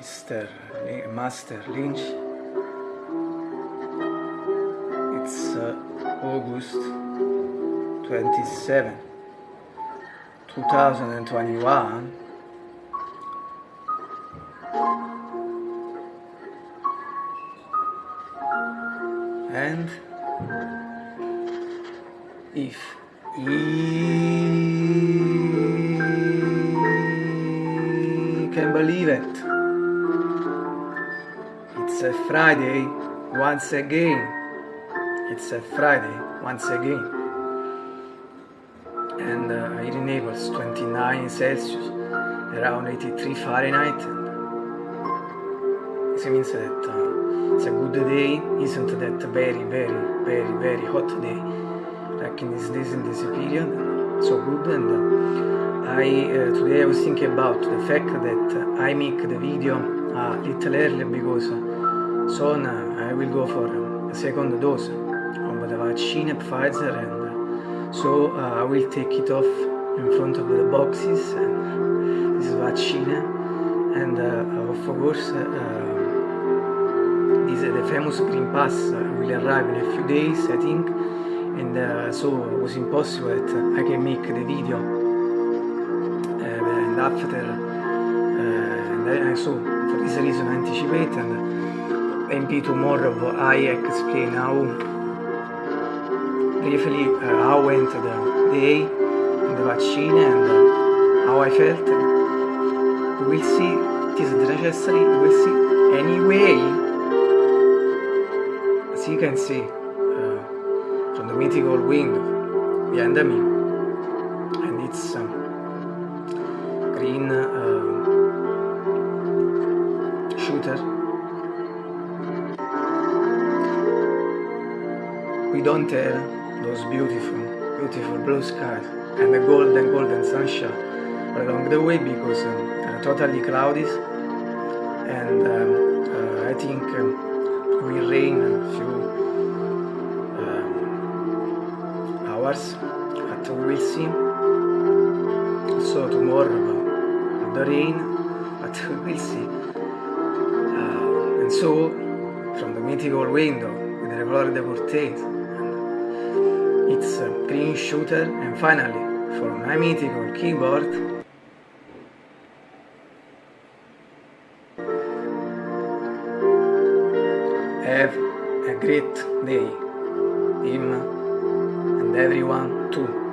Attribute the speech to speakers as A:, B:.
A: Mr. Master Lynch. It's uh, August 27, 2021. And if he believe it, it's a Friday once again. It's a Friday once again. And uh, here in Naples, 29 Celsius, around 83 Fahrenheit. This means that uh, it's a good day, isn't that very, very, very, very hot day, like in this days in this period. So good. And uh, I uh, today I was thinking about the fact that I make the video a little early because soon I will go for a second dose of the vaccine Pfizer and so uh, I will take it off in front of the boxes and this vaccine. And uh, of course this, the famous green pass will arrive in a few days I think. And so it was impossible that I can make the video and after uh, and I, so for this reason anticipate and maybe tomorrow I explain how briefly uh, how went the day in the vaccine and uh, how I felt. We will see, it is necessary, we will see anyway. As you can see uh, from the mythical window behind me, and it's um, green shooter. We don't have those beautiful, beautiful blue skies and the golden, golden sunshine along the way because um, uh, totally cloudy and um, uh, I think um, will rain a few um, hours but we will see so tomorrow rain but we will see. Uh, and so from the mythical window with the glory de portate it's a green shooter and finally for my mythical keyboard have a great day him and everyone too